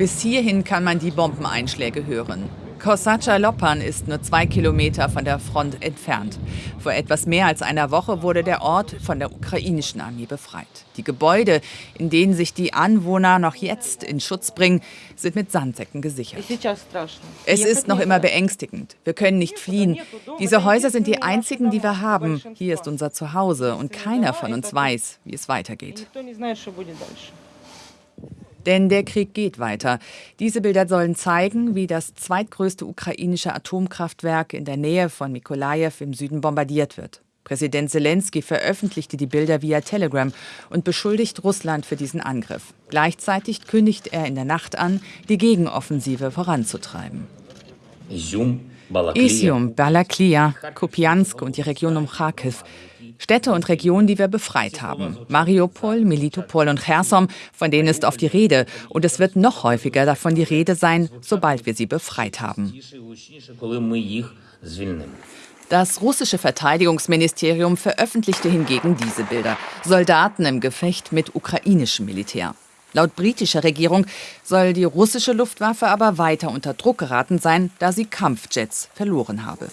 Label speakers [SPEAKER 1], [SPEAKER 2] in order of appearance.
[SPEAKER 1] Bis hierhin kann man die Bombeneinschläge hören. Kosacha Lopan ist nur zwei Kilometer von der Front entfernt. Vor etwas mehr als einer Woche wurde der Ort von der ukrainischen Armee befreit. Die Gebäude, in denen sich die Anwohner noch jetzt in Schutz bringen, sind mit Sandsäcken gesichert. Es ist noch immer beängstigend. Wir können nicht fliehen. Diese Häuser sind die einzigen, die wir haben. Hier ist unser Zuhause und keiner von uns weiß, wie es weitergeht. Denn der Krieg geht weiter. Diese Bilder sollen zeigen, wie das zweitgrößte ukrainische Atomkraftwerk in der Nähe von Mikolajew im Süden bombardiert wird. Präsident Zelensky veröffentlichte die Bilder via Telegram und beschuldigt Russland für diesen Angriff. Gleichzeitig kündigt er in der Nacht an, die Gegenoffensive voranzutreiben. Isium, Balaklia, Kupiansk und die Region um Kharkiv Städte und Regionen, die wir befreit haben. Mariupol, Melitopol und Cherson, von denen ist oft die Rede. Und es wird noch häufiger davon die Rede sein, sobald wir sie befreit haben. Das russische Verteidigungsministerium veröffentlichte hingegen diese Bilder. Soldaten im Gefecht mit ukrainischem Militär. Laut britischer Regierung soll die russische Luftwaffe aber weiter unter Druck geraten sein, da sie Kampfjets verloren habe.